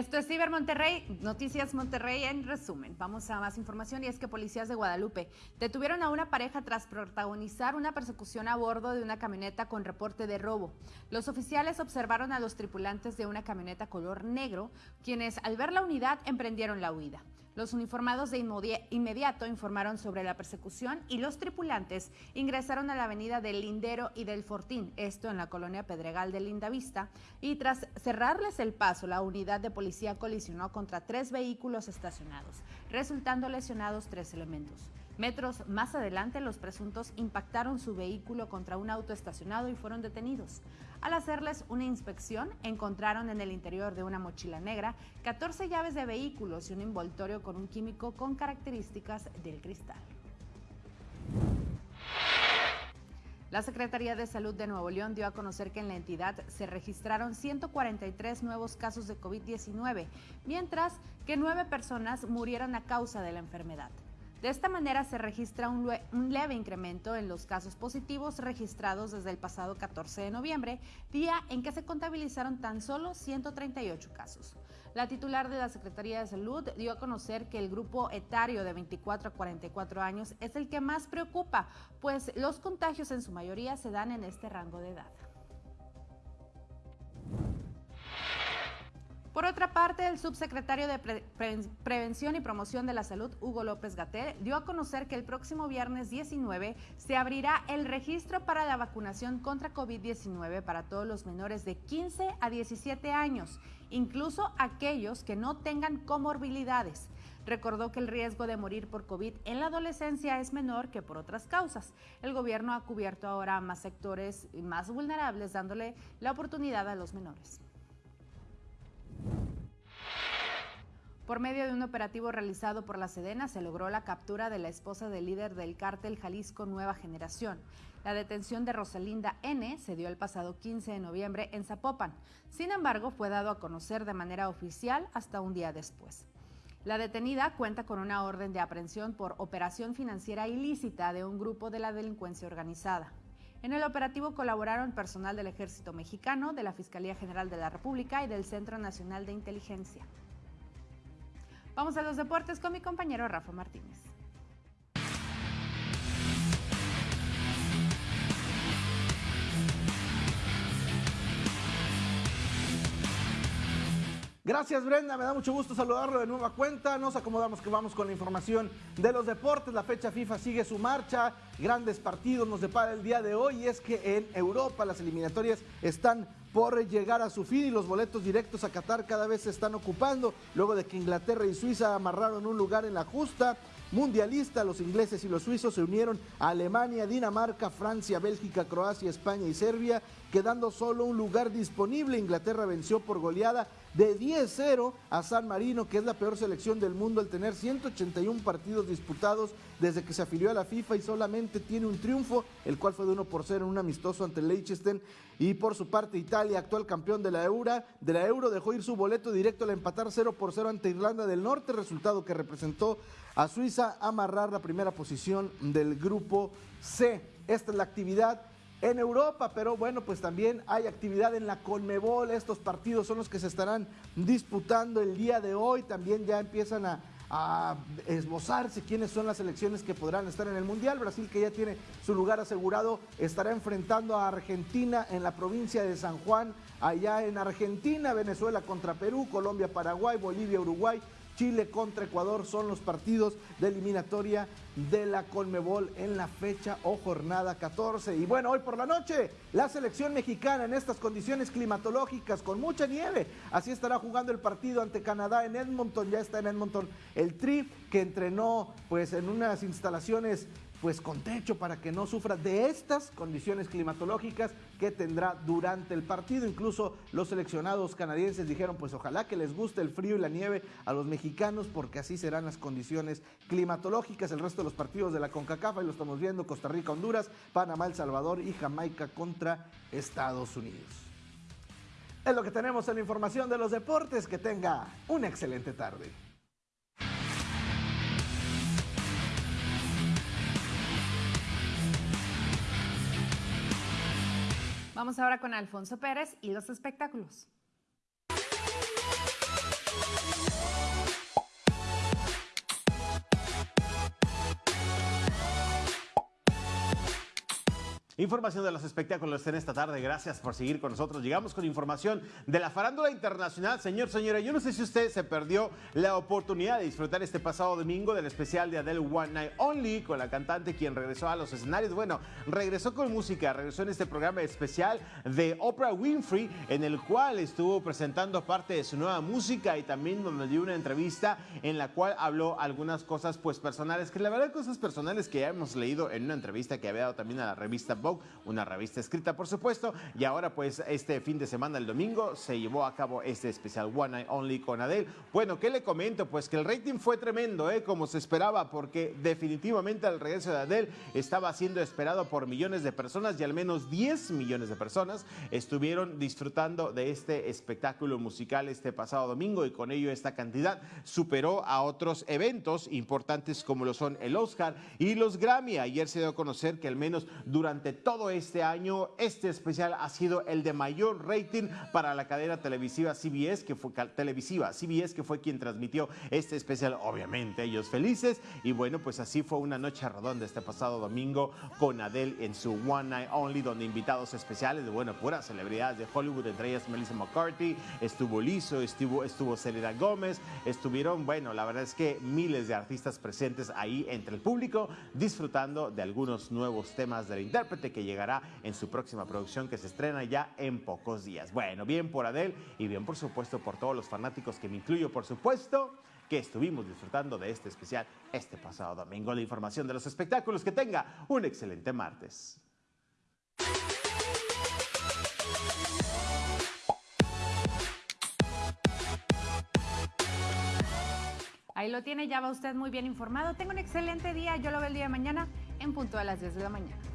Esto es Ciber Monterrey, Noticias Monterrey en resumen. Vamos a más información y es que policías de Guadalupe detuvieron a una pareja tras protagonizar una persecución a bordo de una camioneta con reporte de robo. Los oficiales observaron a los tripulantes de una camioneta color negro, quienes al ver la unidad emprendieron la huida. Los uniformados de inmediato informaron sobre la persecución y los tripulantes ingresaron a la avenida del Lindero y del Fortín, esto en la colonia Pedregal de Lindavista, y tras cerrarles el paso, la unidad de policía colisionó contra tres vehículos estacionados, resultando lesionados tres elementos. Metros más adelante, los presuntos impactaron su vehículo contra un auto estacionado y fueron detenidos. Al hacerles una inspección, encontraron en el interior de una mochila negra 14 llaves de vehículos y un envoltorio con un químico con características del cristal. La Secretaría de Salud de Nuevo León dio a conocer que en la entidad se registraron 143 nuevos casos de COVID-19, mientras que nueve personas murieron a causa de la enfermedad. De esta manera se registra un, leve incremento en los casos positivos registrados desde el pasado 14 de noviembre, día en que se contabilizaron tan solo 138 casos. La titular de la Secretaría de Salud dio a conocer que el grupo etario de 24 a 44 años es el que más preocupa, pues los contagios en su mayoría se dan en este rango de edad. Por otra parte, el subsecretario de Prevención y Promoción de la Salud, Hugo López Gatel, dio a conocer que el próximo viernes 19 se abrirá el registro para la vacunación contra COVID-19 para todos los menores de 15 a 17 años, incluso aquellos que no tengan comorbilidades. Recordó que el riesgo de morir por COVID en la adolescencia es menor que por otras causas. El gobierno ha cubierto ahora más sectores más vulnerables, dándole la oportunidad a los menores. Por medio de un operativo realizado por la Sedena se logró la captura de la esposa del líder del cártel Jalisco Nueva Generación. La detención de Rosalinda N se dio el pasado 15 de noviembre en Zapopan. Sin embargo, fue dado a conocer de manera oficial hasta un día después. La detenida cuenta con una orden de aprehensión por operación financiera ilícita de un grupo de la delincuencia organizada. En el operativo colaboraron personal del Ejército Mexicano, de la Fiscalía General de la República y del Centro Nacional de Inteligencia. Vamos a los deportes con mi compañero Rafa Martínez. Gracias Brenda, me da mucho gusto saludarlo de nueva cuenta. Nos acomodamos que vamos con la información de los deportes. La fecha FIFA sigue su marcha. Grandes partidos nos depara el día de hoy y es que en Europa las eliminatorias están por llegar a su fin y los boletos directos a Qatar cada vez se están ocupando, luego de que Inglaterra y Suiza amarraron un lugar en la justa mundialista. Los ingleses y los suizos se unieron a Alemania, Dinamarca, Francia, Bélgica, Croacia, España y Serbia, quedando solo un lugar disponible. Inglaterra venció por goleada de 10-0 a San Marino, que es la peor selección del mundo al tener 181 partidos disputados desde que se afilió a la FIFA y solamente tiene un triunfo, el cual fue de 1 por 0 en un amistoso ante Leicester. Y por su parte, Italia, actual campeón de la, Euro, de la Euro, dejó ir su boleto directo al empatar 0 por 0 ante Irlanda del Norte, resultado que representó a Suiza amarrar la primera posición del grupo C. Esta es la actividad en Europa, pero bueno, pues también hay actividad en la Conmebol. Estos partidos son los que se estarán disputando el día de hoy. También ya empiezan a, esbozarse quiénes son las selecciones que podrán estar en el Mundial. Brasil, que ya tiene su lugar asegurado, estará enfrentando a Argentina en la provincia de San Juan, allá en Argentina, Venezuela contra Perú, Colombia, Paraguay, Bolivia, Uruguay. Chile contra Ecuador son los partidos de eliminatoria de la Colmebol en la fecha o jornada 14. Y bueno, hoy por la noche, la selección mexicana en estas condiciones climatológicas con mucha nieve. Así estará jugando el partido ante Canadá en Edmonton. Ya está en Edmonton el Tri que entrenó pues en unas instalaciones pues con techo para que no sufra de estas condiciones climatológicas que tendrá durante el partido. Incluso los seleccionados canadienses dijeron, pues ojalá que les guste el frío y la nieve a los mexicanos porque así serán las condiciones climatológicas. El resto de los partidos de la CONCACAF, ahí lo estamos viendo, Costa Rica, Honduras, Panamá, El Salvador y Jamaica contra Estados Unidos. Es lo que tenemos en la información de los deportes. Que tenga una excelente tarde. Vamos ahora con Alfonso Pérez y los espectáculos. Información de los espectáculos en esta tarde. Gracias por seguir con nosotros. Llegamos con información de la farándula internacional. Señor, señora, yo no sé si usted se perdió la oportunidad de disfrutar este pasado domingo del especial de Adele One Night Only con la cantante quien regresó a los escenarios. Bueno, regresó con música, regresó en este programa especial de Oprah Winfrey, en el cual estuvo presentando parte de su nueva música y también donde dio una entrevista en la cual habló algunas cosas pues personales, que la verdad cosas personales que ya hemos leído en una entrevista que había dado también a la revista Vogue una revista escrita por supuesto, y ahora pues este fin de semana, el domingo, se llevó a cabo este especial One Night Only con Adele. Bueno, ¿qué le comento? Pues que el rating fue tremendo, ¿eh? como se esperaba, porque definitivamente el regreso de Adele estaba siendo esperado por millones de personas y al menos 10 millones de personas estuvieron disfrutando de este espectáculo musical este pasado domingo y con ello esta cantidad superó a otros eventos importantes como lo son el Oscar y los Grammy. Ayer se dio a conocer que al menos durante todo este año, este especial ha sido el de mayor rating para la cadena televisiva CBS, que fue televisiva CBS, que fue quien transmitió este especial. Obviamente, ellos felices. Y bueno, pues así fue una noche redonda este pasado domingo con Adele en su One Night Only, donde invitados especiales de, bueno, puras celebridades de Hollywood, entre ellas Melissa McCarthy, estuvo Lizo, estuvo, estuvo Selena Gómez, estuvieron, bueno, la verdad es que miles de artistas presentes ahí entre el público, disfrutando de algunos nuevos temas del intérprete que llegará en su próxima producción que se estrena ya en pocos días. Bueno, bien por Adele y bien por supuesto por todos los fanáticos que me incluyo, por supuesto que estuvimos disfrutando de este especial este pasado domingo. La información de los espectáculos. Que tenga un excelente martes. Ahí lo tiene, ya va usted muy bien informado. Tenga un excelente día. Yo lo veo el día de mañana en punto a las 10 de la mañana.